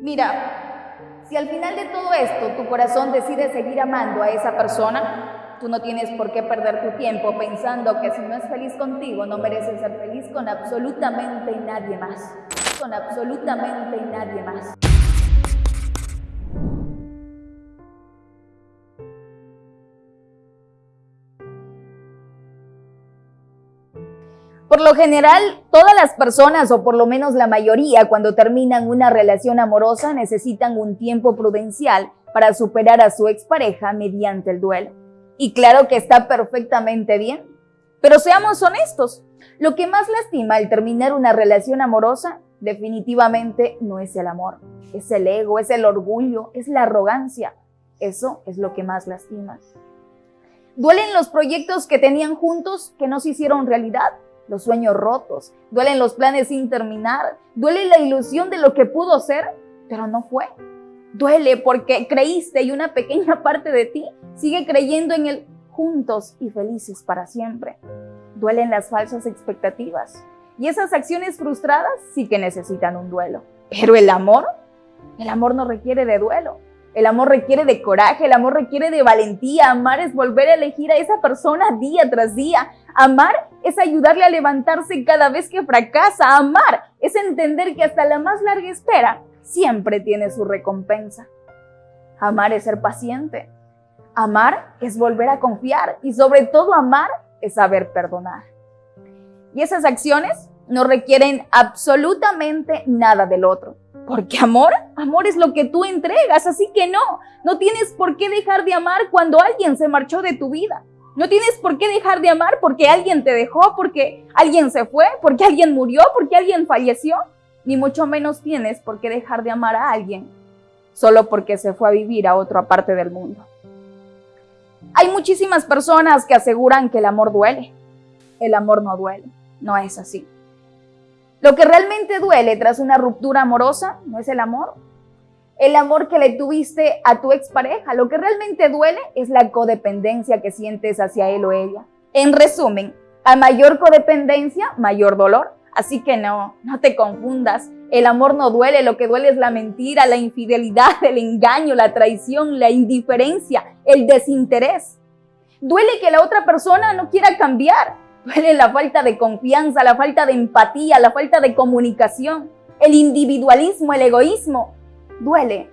Mira, si al final de todo esto tu corazón decide seguir amando a esa persona, tú no tienes por qué perder tu tiempo pensando que si no es feliz contigo no mereces ser feliz con absolutamente nadie más. Con absolutamente nadie más. Por lo general, todas las personas, o por lo menos la mayoría, cuando terminan una relación amorosa, necesitan un tiempo prudencial para superar a su expareja mediante el duelo. Y claro que está perfectamente bien. Pero seamos honestos, lo que más lastima al terminar una relación amorosa definitivamente no es el amor, es el ego, es el orgullo, es la arrogancia. Eso es lo que más lastima. Duelen los proyectos que tenían juntos que no se hicieron realidad los sueños rotos, duelen los planes sin terminar, duele la ilusión de lo que pudo ser, pero no fue. Duele porque creíste y una pequeña parte de ti sigue creyendo en el juntos y felices para siempre. Duelen las falsas expectativas y esas acciones frustradas sí que necesitan un duelo. Pero el amor, el amor no requiere de duelo. El amor requiere de coraje, el amor requiere de valentía. Amar es volver a elegir a esa persona día tras día. Amar es ayudarle a levantarse cada vez que fracasa. Amar es entender que hasta la más larga espera siempre tiene su recompensa. Amar es ser paciente. Amar es volver a confiar y sobre todo amar es saber perdonar. Y esas acciones no requieren absolutamente nada del otro. Porque amor, amor es lo que tú entregas, así que no, no tienes por qué dejar de amar cuando alguien se marchó de tu vida. No tienes por qué dejar de amar porque alguien te dejó, porque alguien se fue, porque alguien murió, porque alguien falleció. Ni mucho menos tienes por qué dejar de amar a alguien solo porque se fue a vivir a otra parte del mundo. Hay muchísimas personas que aseguran que el amor duele. El amor no duele, no es así. Lo que realmente duele tras una ruptura amorosa no es el amor. El amor que le tuviste a tu expareja. Lo que realmente duele es la codependencia que sientes hacia él o ella. En resumen, a mayor codependencia, mayor dolor. Así que no, no te confundas. El amor no duele, lo que duele es la mentira, la infidelidad, el engaño, la traición, la indiferencia, el desinterés. Duele que la otra persona no quiera cambiar, Duele la falta de confianza, la falta de empatía, la falta de comunicación, el individualismo, el egoísmo. Duele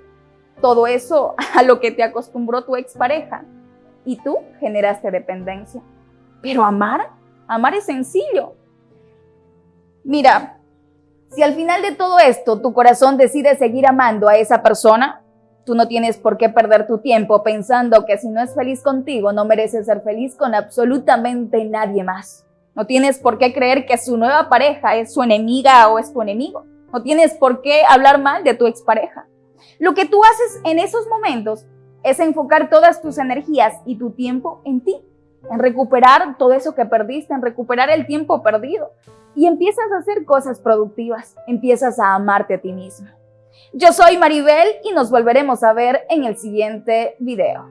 todo eso a lo que te acostumbró tu expareja y tú generaste dependencia. Pero amar, amar es sencillo. Mira, si al final de todo esto tu corazón decide seguir amando a esa persona, tú no tienes por qué perder tu tiempo pensando que si no es feliz contigo, no mereces ser feliz con absolutamente nadie más. No tienes por qué creer que su nueva pareja es su enemiga o es tu enemigo. No tienes por qué hablar mal de tu expareja. Lo que tú haces en esos momentos es enfocar todas tus energías y tu tiempo en ti, en recuperar todo eso que perdiste, en recuperar el tiempo perdido. Y empiezas a hacer cosas productivas, empiezas a amarte a ti mismo. Yo soy Maribel y nos volveremos a ver en el siguiente video.